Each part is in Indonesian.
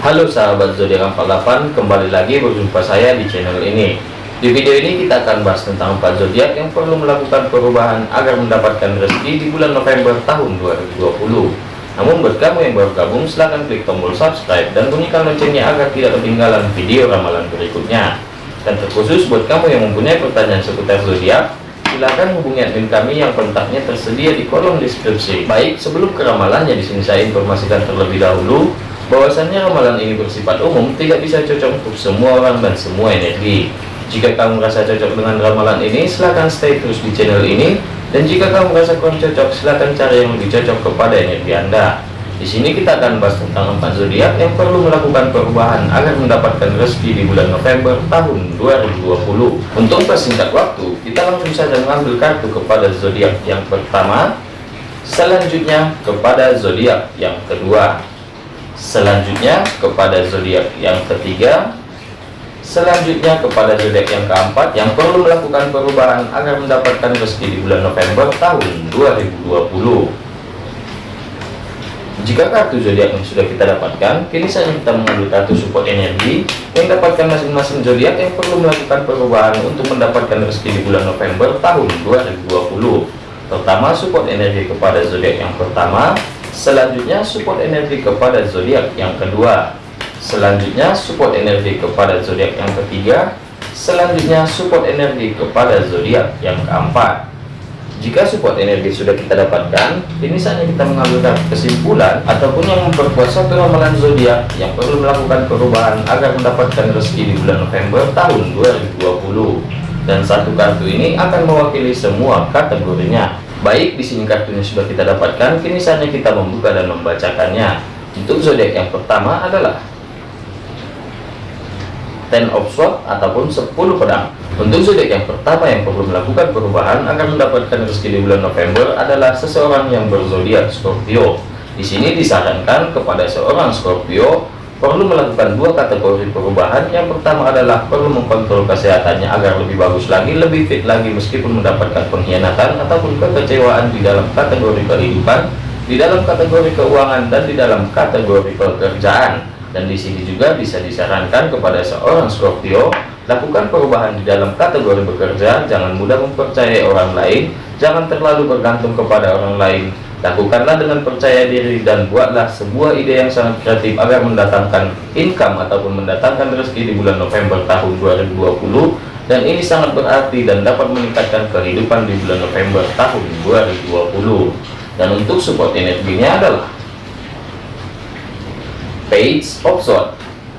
Halo sahabat zodiak 48 kembali lagi berjumpa saya di channel ini. Di video ini kita akan bahas tentang 4 zodiak yang perlu melakukan perubahan agar mendapatkan rezeki di bulan November tahun 2020 namun buat kamu yang baru gabung silahkan klik tombol subscribe dan bunyikan loncengnya agar tidak ketinggalan video ramalan berikutnya. Dan terkhusus buat kamu yang mempunyai pertanyaan seputar zodiak silahkan hubungi admin kami yang kontaknya tersedia di kolom deskripsi. Baik sebelum ke ramalannya di sini saya informasikan terlebih dahulu bahwasannya ramalan ini bersifat umum tidak bisa cocok untuk semua orang dan semua energi. Jika kamu merasa cocok dengan ramalan ini silahkan stay terus di channel ini. Dan jika kamu merasa kurang cocok silahkan cari yang lebih cocok kepada energi anda. Di sini kita akan bahas tentang empat zodiak yang perlu melakukan perubahan agar mendapatkan rezeki di bulan November tahun 2020 untuk persingkat waktu kita langsung saja mengambil kartu kepada zodiak yang pertama. Selanjutnya kepada zodiak yang kedua selanjutnya kepada zodiak yang ketiga. Selanjutnya kepada zodiak yang keempat yang perlu melakukan perubahan agar mendapatkan rezeki di bulan November tahun 2020 jika kartu zodiak yang sudah kita dapatkan kini saatnya kita mengambil kartu support energi yang dapatkan masing-masing zodiak yang perlu melakukan perubahan untuk mendapatkan rezeki di bulan November tahun 2020 pertama support energi kepada zodiak yang pertama Selanjutnya support energi kepada zodiak yang kedua. Selanjutnya support energi kepada zodiak yang ketiga. Selanjutnya support energi kepada zodiak yang keempat. Jika support energi sudah kita dapatkan, ini saatnya kita mengambil kesimpulan ataupun yang memperkuat satu ramalan zodiak yang perlu melakukan perubahan agar mendapatkan rezeki di bulan November tahun 2020. Dan satu kartu ini akan mewakili semua kategorinya. Baik, di sini kartunya sudah kita dapatkan, kini saatnya kita membuka dan membacakannya. Untuk zodiak yang pertama adalah Ten of Swords ataupun 10 pedang. Untuk zodiak yang pertama yang perlu melakukan perubahan agar mendapatkan rezeki di bulan November adalah seseorang yang berzodiak Scorpio. Di sini disarankan kepada seorang Scorpio perlu melakukan dua kategori perubahan. Yang pertama adalah perlu mengkontrol kesehatannya agar lebih bagus lagi lebih fit lagi meskipun mendapatkan pengkhianatan ataupun kekecewaan di dalam kategori kehidupan di dalam kategori keuangan dan di dalam kategori pekerjaan. Dan di sini juga bisa disarankan kepada seorang Scorpio lakukan perubahan di dalam kategori bekerja jangan mudah mempercayai orang lain. Jangan terlalu bergantung kepada orang lain Lakukanlah dengan percaya diri dan buatlah sebuah ide yang sangat kreatif agar mendatangkan income ataupun mendatangkan rezeki di bulan November tahun 2020 dan ini sangat berarti dan dapat meningkatkan kehidupan di bulan November tahun 2020 dan untuk support energinya adalah page of sword.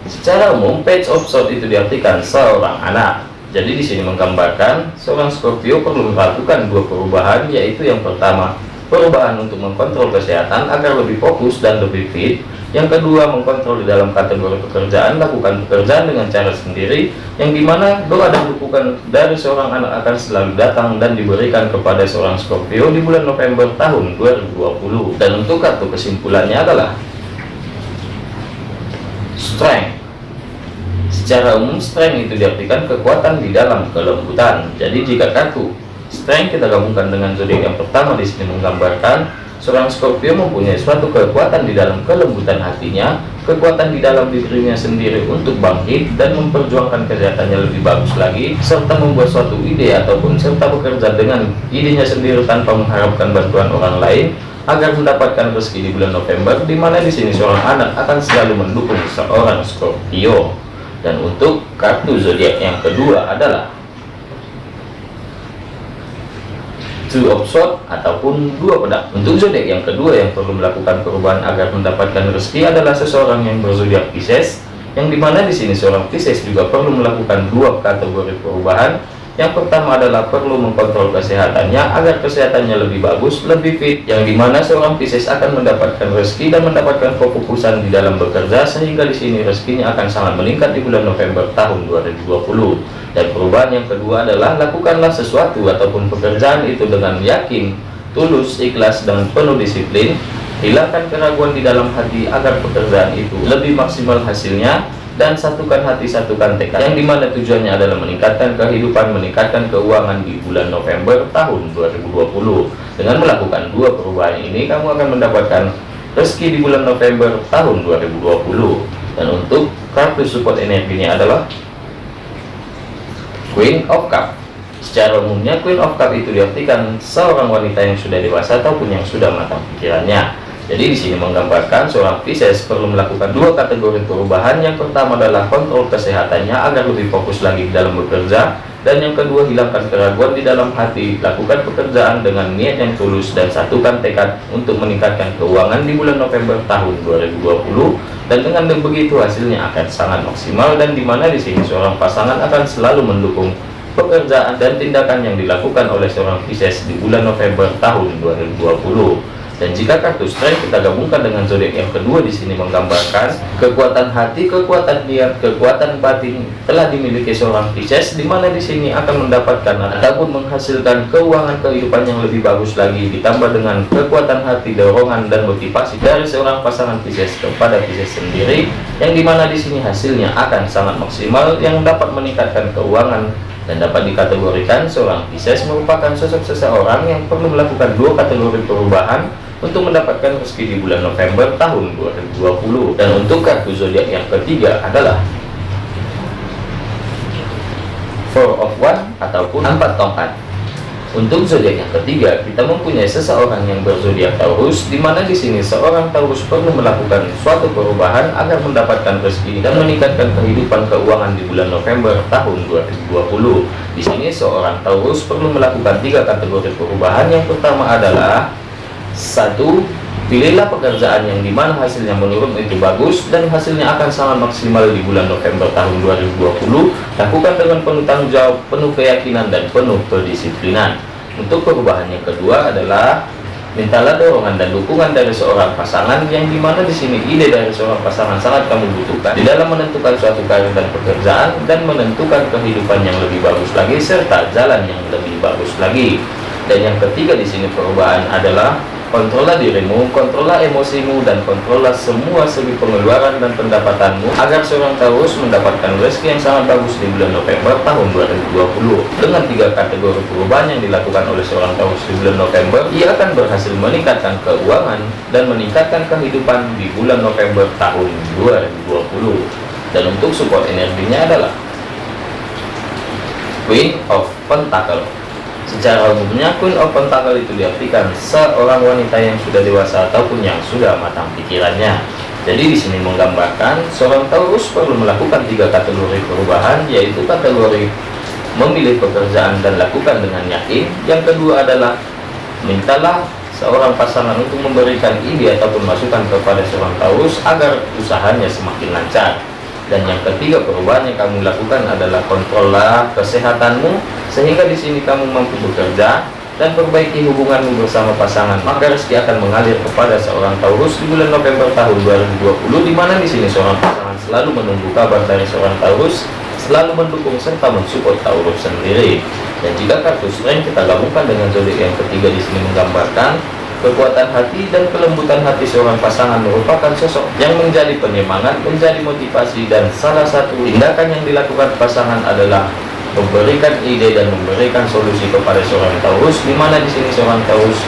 Secara umum page of sword itu diartikan seorang anak. Jadi di sini menggambarkan seorang Scorpio perlu melakukan dua perubahan yaitu yang pertama perubahan untuk mengkontrol kesehatan agar lebih fokus dan lebih fit. Yang kedua mengkontrol di dalam kategori pekerjaan. Lakukan pekerjaan dengan cara sendiri yang di mana doa dan dukungan dari seorang anak akan selalu datang dan diberikan kepada seorang Scorpio di bulan November tahun 2020 dan untuk kartu kesimpulannya adalah strength. Secara umum strength itu diartikan kekuatan di dalam kelembutan. Jadi jika kartu Strength kita gabungkan dengan zodiak yang pertama di sini menggambarkan seorang Scorpio mempunyai suatu kekuatan di dalam kelembutan hatinya, kekuatan di dalam dirinya sendiri untuk bangkit dan memperjuangkan kesehatannya lebih bagus lagi, serta membuat suatu ide ataupun serta bekerja dengan idenya sendiri tanpa mengharapkan bantuan orang lain agar mendapatkan rezeki di bulan November, di mana di sini seorang anak akan selalu mendukung seorang Scorpio. Dan untuk kartu zodiak yang kedua adalah two of sword ataupun dua pedang untuk zodiak yang kedua yang perlu melakukan perubahan agar mendapatkan rezeki adalah seseorang yang berzodiak Pisces yang di mana di sini seorang Pisces juga perlu melakukan dua kategori perubahan. Yang pertama adalah perlu mengkontrol kesehatannya agar kesehatannya lebih bagus lebih fit yang di mana seorang Pisces akan mendapatkan rezeki dan mendapatkan fokusan di dalam bekerja sehingga di sini rezekinya akan sangat meningkat di bulan November tahun 2020 dan perubahan yang kedua adalah lakukanlah sesuatu ataupun pekerjaan itu dengan yakin tulus ikhlas dan penuh disiplin. Hilangkan keraguan di dalam hati agar pekerjaan itu lebih maksimal hasilnya. Dan satukan hati satukan tekad. Yang di mana tujuannya adalah meningkatkan kehidupan meningkatkan keuangan di bulan November tahun 2020 dengan melakukan dua perubahan ini kamu akan mendapatkan rezeki di bulan November tahun 2020 dan untuk kartu support energinya adalah Queen of Cup. Secara umumnya Queen of Cup itu diartikan seorang wanita yang sudah dewasa ataupun yang sudah matang pikirannya. Jadi di sini menggambarkan seorang Pisces perlu melakukan dua kategori perubahan. Yang pertama adalah kontrol kesehatannya agar lebih fokus lagi dalam bekerja dan yang kedua hilangkan keraguan di dalam hati. Lakukan pekerjaan dengan niat yang tulus dan satukan tekad untuk meningkatkan keuangan di bulan November tahun 2020 dan dengan begitu hasilnya akan sangat maksimal dan di mana di sini seorang pasangan akan selalu mendukung pekerjaan dan tindakan yang dilakukan oleh seorang Pisces di bulan November tahun 2020 dan jika kartu strength kita gabungkan dengan zodiak yang kedua di sini menggambarkan kekuatan hati, kekuatan niat, kekuatan batin telah dimiliki seorang Pisces di mana di sini akan mendapatkan ataupun menghasilkan keuangan kehidupan yang lebih bagus lagi ditambah dengan kekuatan hati, dorongan dan motivasi dari seorang pasangan Pisces kepada Pisces sendiri yang di mana di sini hasilnya akan sangat maksimal yang dapat meningkatkan keuangan. Dan dapat dikategorikan seorang Pisces merupakan sosok seseorang yang perlu melakukan dua kategori perubahan untuk mendapatkan rezeki di bulan November tahun 2020 dan untuk kartu zodiak yang ketiga adalah Four of One ataupun empat tongkat untuk zodiak yang ketiga, kita mempunyai seseorang yang berzodiak Taurus, di mana di sini seorang Taurus perlu melakukan suatu perubahan agar mendapatkan rezeki dan meningkatkan kehidupan keuangan di bulan November tahun 2020. Di sini seorang Taurus perlu melakukan tiga kategori perubahan. Yang pertama adalah satu pilihlah pekerjaan yang di mana hasilnya menurun itu bagus dan hasilnya akan sangat maksimal di bulan November tahun 2020 lakukan dengan penuh tanggung jawab penuh keyakinan dan penuh kedisiplinan. Untuk perubahan yang kedua adalah mintalah dorongan dan dukungan dari seorang pasangan yang di mana di sini ide dari seorang pasangan sangat kamu butuhkan di dalam menentukan suatu karir dan pekerjaan dan menentukan kehidupan yang lebih bagus lagi serta jalan yang lebih bagus lagi. Dan yang ketiga di sini perubahan adalah Kontrollah dirimu, kontrollah emosimu, dan kontrollah semua segi pengeluaran dan pendapatanmu agar seorang Taurus mendapatkan rezeki yang sangat bagus di bulan November tahun 2020. Dengan tiga kategori perubahan yang dilakukan oleh seorang Taurus di bulan November, ia akan berhasil meningkatkan keuangan dan meningkatkan kehidupan di bulan November tahun 2020. Dan untuk support energinya adalah Queen of Pentacle Secara umumnya Queen of Pentacle itu diartikan seorang wanita yang sudah dewasa ataupun yang sudah matang pikirannya. Jadi di sini menggambarkan seorang Taurus perlu melakukan tiga kategori perubahan yaitu kategori memilih pekerjaan dan lakukan dengan yakin. Yang kedua adalah mintalah seorang pasangan untuk memberikan ide ataupun masukan kepada seorang Taurus agar usahanya semakin lancar dan yang ketiga perubahan yang kamu lakukan adalah kontrollah kesehatanmu sehingga di sini kamu mampu bekerja dan perbaiki hubunganmu bersama pasangan maka rezeki akan mengalir kepada seorang Taurus di bulan November tahun 2020 di mana di sini seorang pasangan selalu menunggu kabar dari seorang Taurus selalu mendukung serta mensupport Taurus sendiri. Dan jika kartu strength kita gabungkan dengan zodiak yang ketiga di sini menggambarkan Kekuatan hati dan kelembutan hati seorang pasangan merupakan sosok yang menjadi penyemangat, menjadi motivasi dan salah satu tindakan yang dilakukan pasangan adalah memberikan ide dan memberikan solusi kepada seorang Taurus di mana di sini seorang Taurus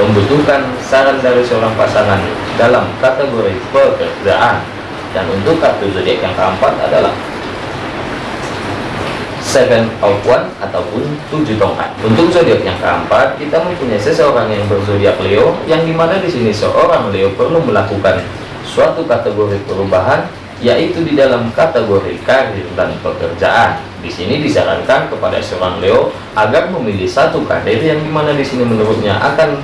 membutuhkan saran dari seorang pasangan dalam kategori pekerjaan. Dan untuk kartu zodiak yang keempat adalah seven of one ataupun tujuh tongkat. Untuk zodiak yang keempat kita mempunyai seseorang yang berzodiak Leo yang di mana di sini seorang Leo perlu melakukan suatu kategori perubahan yaitu di dalam kategori karir dan pekerjaan. Di sini disarankan kepada seorang Leo agar memilih satu karir yang di mana di sini menurutnya akan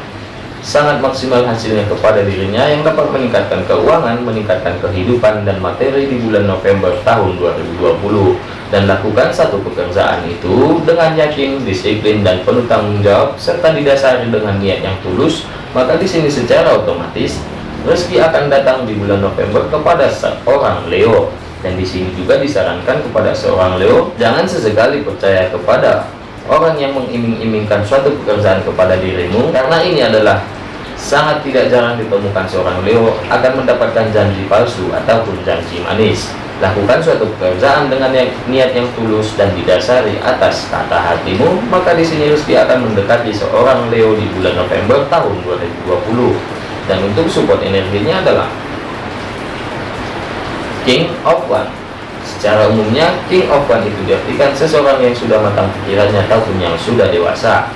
sangat maksimal hasilnya kepada dirinya yang dapat meningkatkan keuangan, meningkatkan kehidupan dan materi di bulan November tahun 2020 dan lakukan satu pekerjaan itu dengan yakin, disiplin, dan penuh tanggung jawab serta didasari dengan niat yang tulus maka di sini secara otomatis rezeki akan datang di bulan November kepada seorang Leo dan di sini juga disarankan kepada seorang Leo jangan sesekali percaya kepada orang yang mengiming-imingkan suatu pekerjaan kepada dirimu karena ini adalah sangat tidak jarang ditemukan seorang Leo akan mendapatkan janji palsu ataupun janji manis Lakukan suatu pekerjaan dengan niat yang tulus dan didasari atas kata hatimu, maka di sini rezeki akan mendekati seorang Leo di bulan November tahun 2020. Dan untuk support energinya adalah King of One Secara umumnya, King of One itu diartikan seseorang yang sudah matang pikirannya ataupun yang sudah dewasa.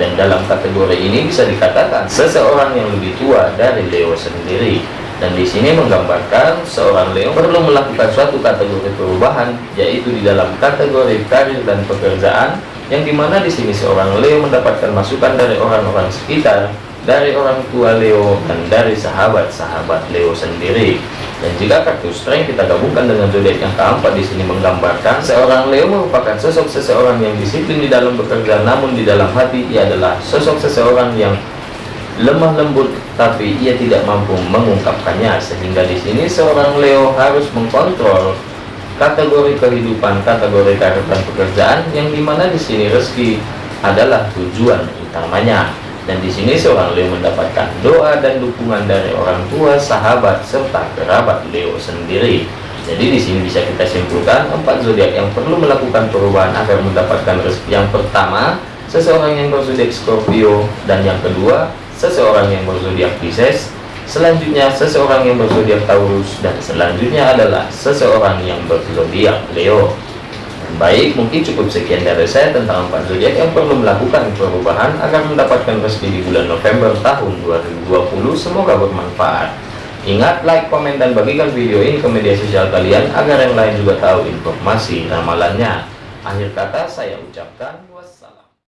Dan dalam kategori ini bisa dikatakan seseorang yang lebih tua dari Leo sendiri. Dan di sini menggambarkan seorang Leo perlu melakukan suatu kategori perubahan, yaitu di dalam kategori karir dan pekerjaan, yang di mana di sini seorang Leo mendapatkan masukan dari orang-orang sekitar, dari orang tua Leo, dan dari sahabat-sahabat Leo sendiri. Dan jika kartu strength kita gabungkan dengan zodiak yang keempat di sini menggambarkan seorang Leo merupakan sosok seseorang yang disiplin di dalam bekerja, namun di dalam hati ia adalah sosok seseorang yang lemah lembut, tapi ia tidak mampu mengungkapkannya. Sehingga di sini seorang Leo harus mengkontrol kategori kehidupan, kategori karir dan pekerjaan, yang di mana di sini rezeki adalah tujuan utamanya dan di sini seorang Leo mendapatkan doa dan dukungan dari orang tua, sahabat, serta kerabat Leo sendiri. Jadi di sini bisa kita simpulkan empat zodiak yang perlu melakukan perubahan agar mendapatkan rezeki. Yang pertama, seseorang yang berzodiak Scorpio dan yang kedua, seseorang yang berzodiak Pisces. Selanjutnya, seseorang yang berzodiak Taurus dan selanjutnya adalah seseorang yang berzodiak Leo. Baik, mungkin cukup sekian dari saya tentang empat zodiak yang perlu melakukan perubahan agar mendapatkan rezeki di bulan November tahun 2020. Semoga bermanfaat. Ingat, like, komen, dan bagikan video ini ke media sosial kalian agar yang lain juga tahu informasi ramalannya. Akhir kata saya ucapkan